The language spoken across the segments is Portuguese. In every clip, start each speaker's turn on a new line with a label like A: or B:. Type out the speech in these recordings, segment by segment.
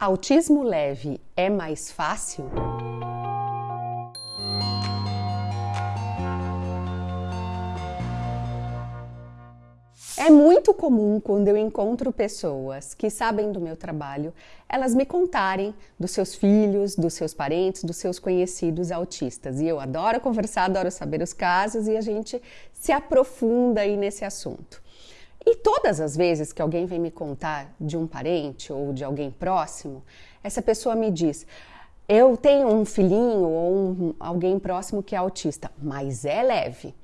A: Autismo leve é mais fácil? É muito comum quando eu encontro pessoas que sabem do meu trabalho, elas me contarem dos seus filhos, dos seus parentes, dos seus conhecidos autistas. E eu adoro conversar, adoro saber os casos e a gente se aprofunda aí nesse assunto. E todas as vezes que alguém vem me contar de um parente ou de alguém próximo, essa pessoa me diz: Eu tenho um filhinho ou um, alguém próximo que é autista, mas é leve.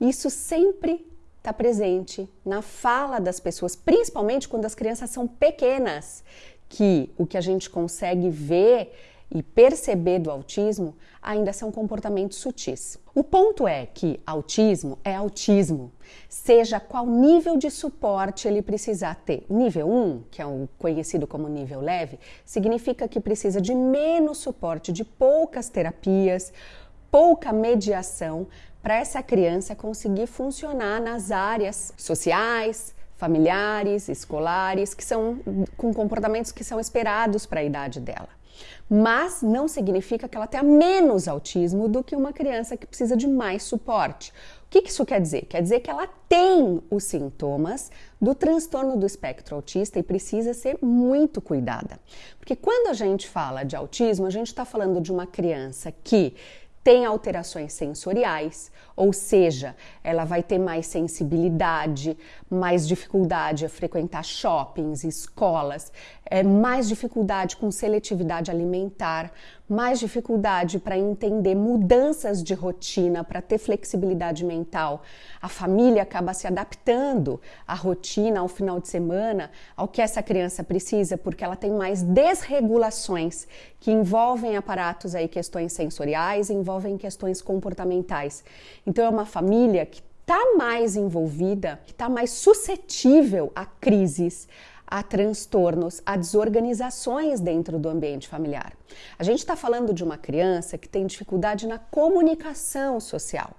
A: Isso sempre está presente na fala das pessoas, principalmente quando as crianças são pequenas, que o que a gente consegue ver e perceber do autismo ainda são comportamentos sutis. O ponto é que autismo é autismo, seja qual nível de suporte ele precisar ter. Nível 1, que é o conhecido como nível leve, significa que precisa de menos suporte, de poucas terapias, pouca mediação para essa criança conseguir funcionar nas áreas sociais, familiares, escolares, que são com comportamentos que são esperados para a idade dela mas não significa que ela tenha menos autismo do que uma criança que precisa de mais suporte. O que isso quer dizer? Quer dizer que ela tem os sintomas do transtorno do espectro autista e precisa ser muito cuidada. Porque quando a gente fala de autismo, a gente está falando de uma criança que tem alterações sensoriais, ou seja, ela vai ter mais sensibilidade, mais dificuldade a frequentar shoppings, escolas, é, mais dificuldade com seletividade alimentar, mais dificuldade para entender mudanças de rotina, para ter flexibilidade mental. A família acaba se adaptando à rotina, ao final de semana, ao que essa criança precisa, porque ela tem mais desregulações que envolvem aparatos aí, questões sensoriais, envolvem questões comportamentais. Então é uma família que está mais envolvida, que está mais suscetível a crises, a transtornos, a desorganizações dentro do ambiente familiar. A gente está falando de uma criança que tem dificuldade na comunicação social,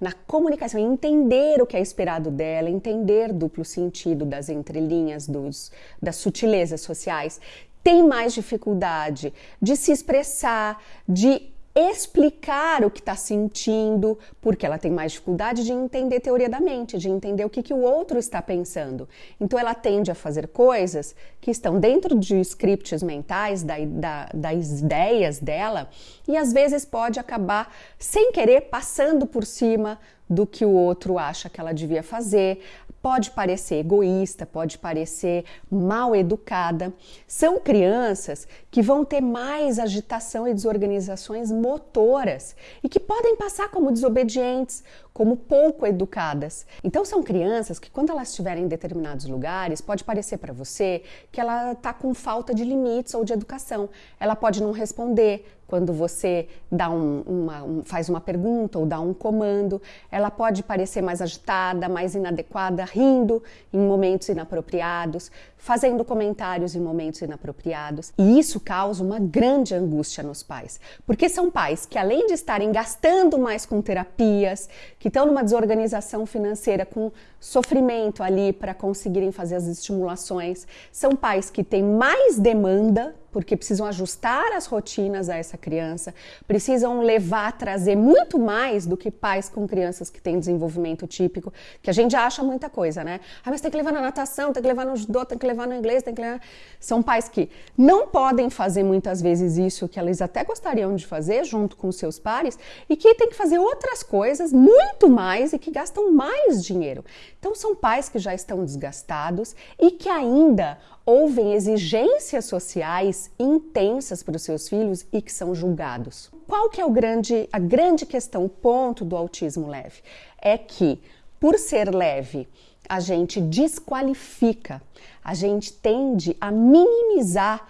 A: na comunicação, entender o que é esperado dela, entender duplo sentido das entrelinhas, dos, das sutilezas sociais, tem mais dificuldade de se expressar, de explicar o que está sentindo, porque ela tem mais dificuldade de entender teoria da mente, de entender o que, que o outro está pensando. Então ela tende a fazer coisas que estão dentro de scripts mentais, da, da, das ideias dela, e às vezes pode acabar, sem querer, passando por cima do que o outro acha que ela devia fazer, pode parecer egoísta, pode parecer mal educada. São crianças que vão ter mais agitação e desorganizações motoras e que podem passar como desobedientes, como pouco educadas. Então são crianças que quando elas estiverem em determinados lugares, pode parecer para você que ela está com falta de limites ou de educação. Ela pode não responder, quando você dá um, uma, um, faz uma pergunta ou dá um comando, ela pode parecer mais agitada, mais inadequada, rindo em momentos inapropriados, fazendo comentários em momentos inapropriados. E isso causa uma grande angústia nos pais, porque são pais que, além de estarem gastando mais com terapias, que estão numa desorganização financeira, com sofrimento ali para conseguirem fazer as estimulações, são pais que têm mais demanda porque precisam ajustar as rotinas a essa criança, precisam levar, trazer muito mais do que pais com crianças que têm desenvolvimento típico, que a gente acha muita coisa, né? Ah, mas tem que levar na natação, tem que levar no judô, tem que levar no inglês, tem que levar... São pais que não podem fazer muitas vezes isso que eles até gostariam de fazer junto com seus pares e que tem que fazer outras coisas muito mais e que gastam mais dinheiro. Então são pais que já estão desgastados e que ainda ouvem exigências sociais intensas para os seus filhos e que são julgados. Qual que é o grande, a grande questão, o ponto do autismo leve? É que, por ser leve, a gente desqualifica, a gente tende a minimizar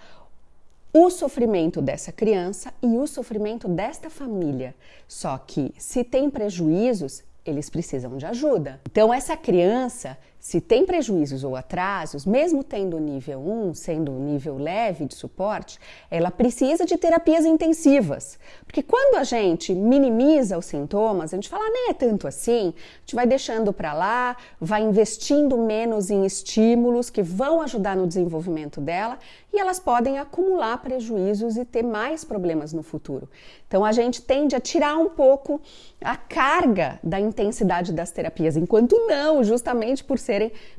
A: o sofrimento dessa criança e o sofrimento desta família. Só que se tem prejuízos, eles precisam de ajuda. Então essa criança se tem prejuízos ou atrasos, mesmo tendo nível 1, sendo nível leve de suporte, ela precisa de terapias intensivas. Porque quando a gente minimiza os sintomas, a gente fala, ah, nem é tanto assim, a gente vai deixando para lá, vai investindo menos em estímulos que vão ajudar no desenvolvimento dela e elas podem acumular prejuízos e ter mais problemas no futuro. Então a gente tende a tirar um pouco a carga da intensidade das terapias, enquanto não, justamente por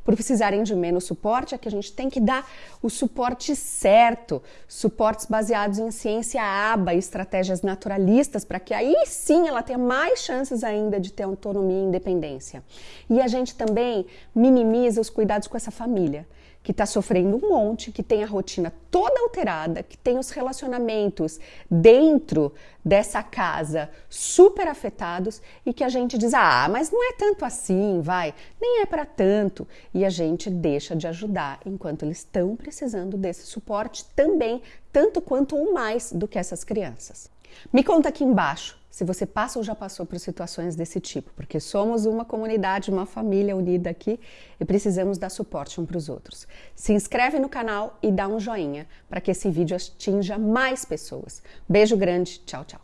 A: por precisarem de menos suporte, é que a gente tem que dar o suporte certo, suportes baseados em ciência aba, estratégias naturalistas, para que aí sim ela tenha mais chances ainda de ter autonomia e independência. E a gente também minimiza os cuidados com essa família que está sofrendo um monte, que tem a rotina toda alterada, que tem os relacionamentos dentro dessa casa super afetados e que a gente diz: ah, mas não é tanto assim, vai, nem é para tanto. E a gente deixa de ajudar enquanto eles estão precisando desse suporte também, tanto quanto ou mais do que essas crianças. Me conta aqui embaixo se você passa ou já passou por situações desse tipo, porque somos uma comunidade, uma família unida aqui e precisamos dar suporte um para os outros. Se inscreve no canal e dá um joinha para que esse vídeo atinja mais pessoas. Beijo grande, tchau, tchau.